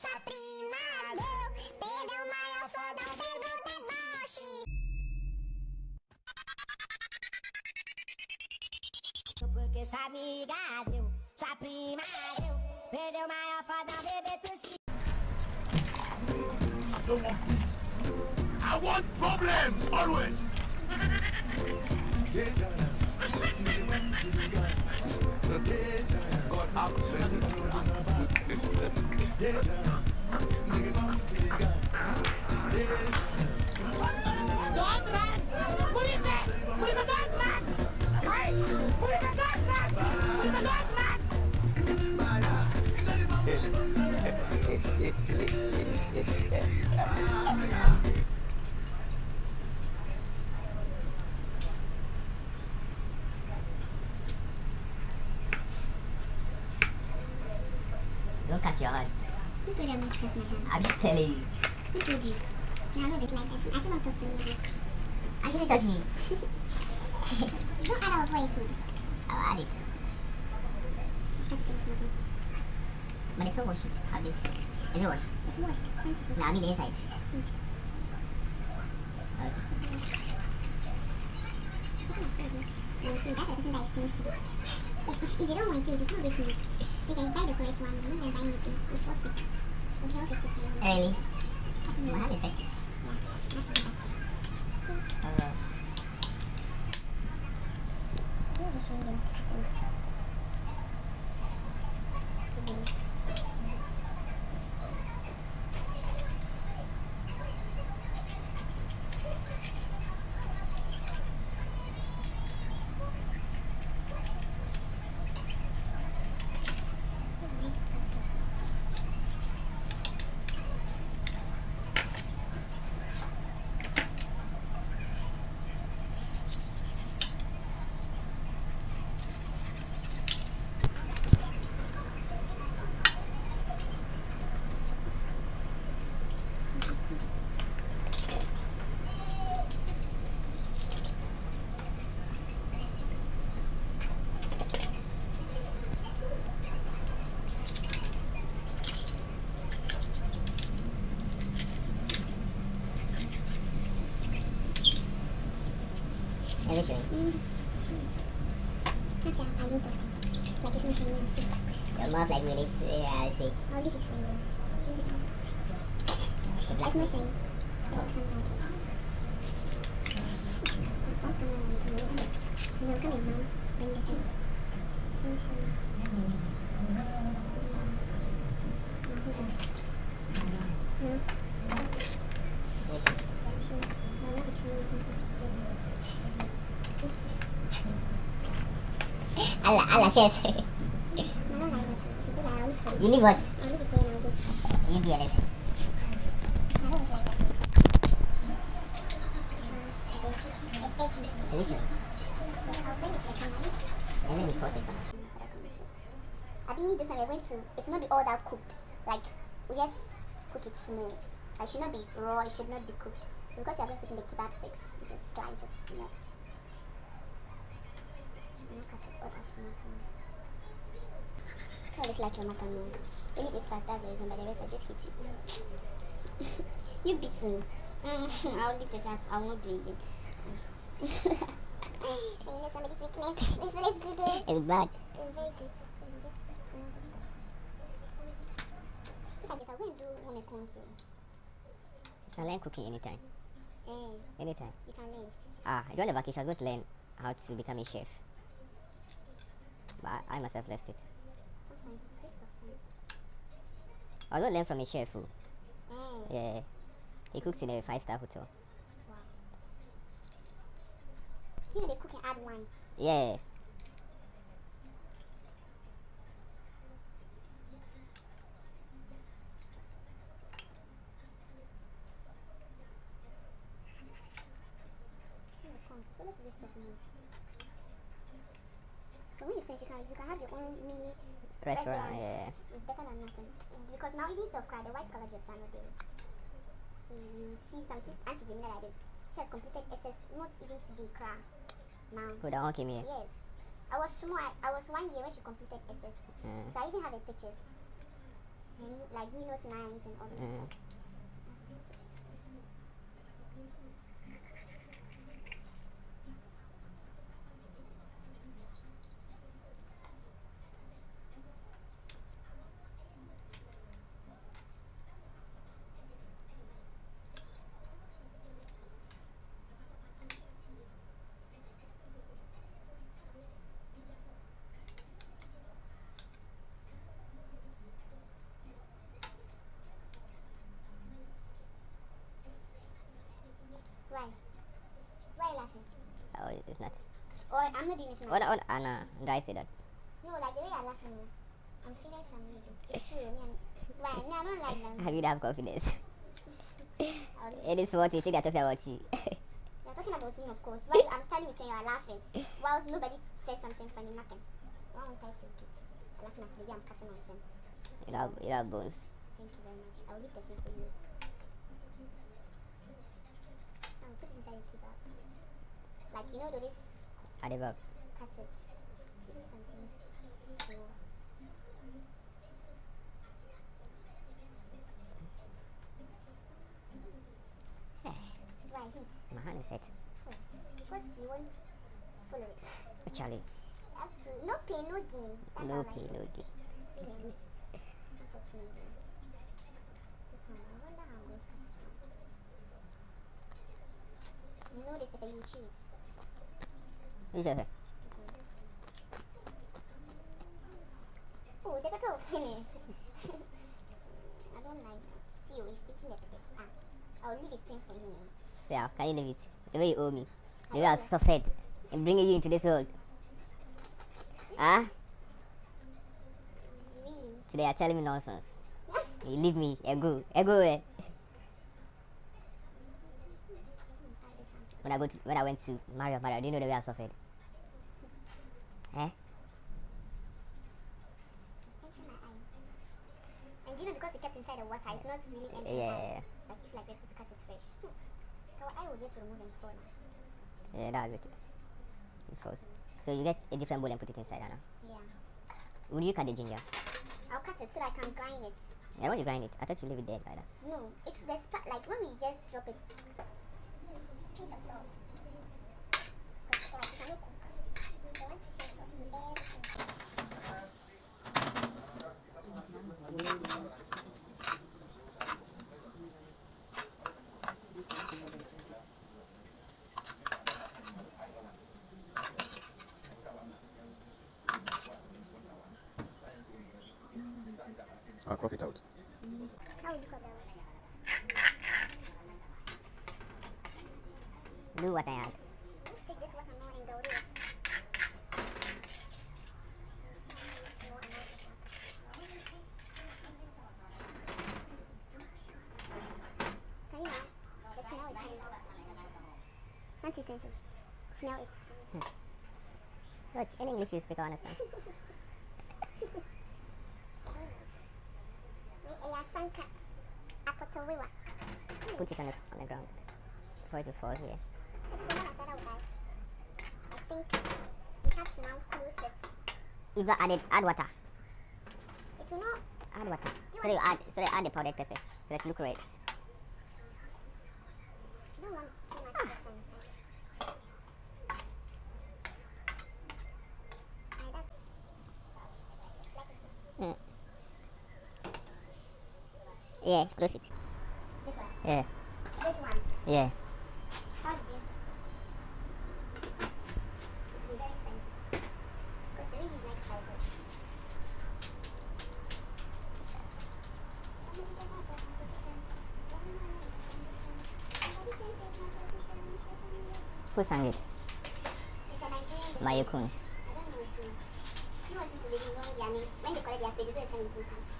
Sua prima deu, perdeu o maior fodão, perdeu deboche. Porque sua amiga deu, sua prima deu, perdeu o maior fodão, bebê tu se I don't want peace. I want problems always. God have mercy. Don't like that. I still don't talk to me. I shouldn't touch you. Don't add our voice. I'll add it. Start to smoking. But they don't wash it. How did Is it washed? It's washed. No, I mean the inside. Okay. It's washed. This is good. No, see, that's person that is stingy. If, if, they don't want kids, it's not this much. So you can buy the correct one. Going to buy anything. It's worth it. For health is super. Really? Yeah, What have effects? that's the best. Uh, Who was showing them cutting? let me show you. Mm. That's yeah, I need to. Like it's not showing me. See. Your mouth like really. Yeah, I see. I'll leave it for you. The black It's not showing. It's coming out. What's coming out? No, come in, mom. Bring this in. It's not showing. No, Let me show you. it's showing. No, not the tree. Allah, Allah, chef. No, no, no. If you do that, I'll leave it for you. you leave what? I'll leave it for you and I'll go. You be honest. I hope it's like that. It's veggie. Let me show you. I'll bring it to the camera. And let me pause it. Abi, this one we're going to, it should not be all that cooked. Like, we just cook it small. It should not be raw, it should not be cooked. Because we are just putting the kebab sticks, we just slice it small. And cut it all as small, small. That looks like your macaroni. You need this part, that's the reason, but the rest just you. beat me. Mm, I'll leave the that, I won't do it so you know somebody's weakness. This one is good. It's bad. It's very good. Me just. If I get, and do You can learn cooking anytime. Eh, Anytime. you can learn. Ah, during the vacation, I was going to learn how to become a chef. But I, I myself left it. Sometimes it's waste of time. I to learn from a chef Eh, yeah, he cooks in a five-star hotel. wow. You know they cook and add wine. Yeah. So let's waste of money. So when you can you can have your own mini restaurant, Restaurant. yeah. It's better than nothing. Because now even self cry, the white collar jobs are not there. You see some sis Auntie Jamila like this. She has completed SS not even today cry. Now. Who the one came here? Yes. I was small I, I was one year when she completed SS. Uh, So I even have a picture. And like doing those lines and all this Mm. stuff. Why? Why are you laughing? Oh. Or I'm not doing it now. What? What? Ah, Anna, I say that? No, like the way you're laughing. no. I'm feeling some reason. It's true. I'm, why? Me, I don't like them. Have you have confidence? It is what you think they're talking about you. You're talking about me, of course. While I'm standing with you, you're laughing. Whilst nobody says something funny, nothing. Why won't I feel it? You're laughing at I'm cutting on them. you know, you know bones. Thank you very much. I'll leave the tea for you. I'll put it inside the keeper. Like, you know, those At the back. cut it. Something. So, why heat? My hand is hit. Oh, because you won't follow it. Actually, That's. No pain, no gain. That's no pain, no gain. Really. That's what you need. This one, I wonder how I'm going to cut this one. You know this, but you chew it. You. This. Oh, the pepper finish. I don't like that. See, it's the pepper. Ah, I'll leave it thing for you. Yeah, can you leave it? The way you owe me. The way I I suffered in bringing you into this world. Ah, Really? today you're telling me nonsense. You leave me. Ego. Ego eh? When I go to, when I went to Mario Mario, do you know the way I suffered? Eh? My eye. And you know, because we kept inside the water, it's not really entering yeah. Like if like we're supposed to cut it fresh. Hmm. Our eye will just remove and fall now. Yeah, that's good. Of course. So you get a different bowl and put it inside, Anna. Yeah. Would you cut the ginger? I'll cut it so that I can grind it. Yeah, when you grind it, I thought you leave it dead like that. No, it's the spot like when we just drop it. Pinch of salt. 'Cause, like, you cannot cook. I want to check what's in everything. I'll crop it out. How would you call that? Do what I had. Let's take this water now and go do it. So you know, the smell is here. Fancy something. Smell it. What? In English you speak, I understand. May sanka. Put it on the, on the ground. Before it falls here. It's the one I said I would buy. I think we have to now close it. I added, add water. It will not. Add water. You add, so that you add the powdered pepper. So that it look red. I don't want too much spice on the side. Alright, that's like it. Mm. Yeah, close it. This one. Yeah, This one. yeah. How did you? It's very expensive. Because the way he likes cycle. Who sang it? It's a Nigerian Mayukun. I don't know his name. He wants me really name. When they collect their pay, they do a send it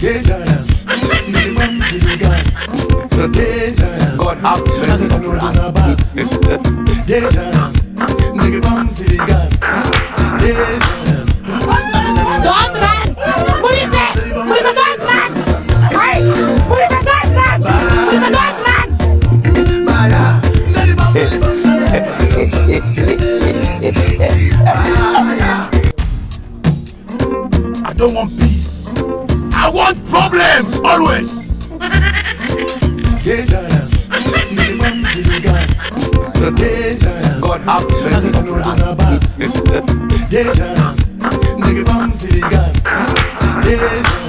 dangerous. Minimum zingers dangerous. God up. Dangerous. Nigga bum zingers dangerous. Dangerous. Nigga, bum, silly gas. Dangerous.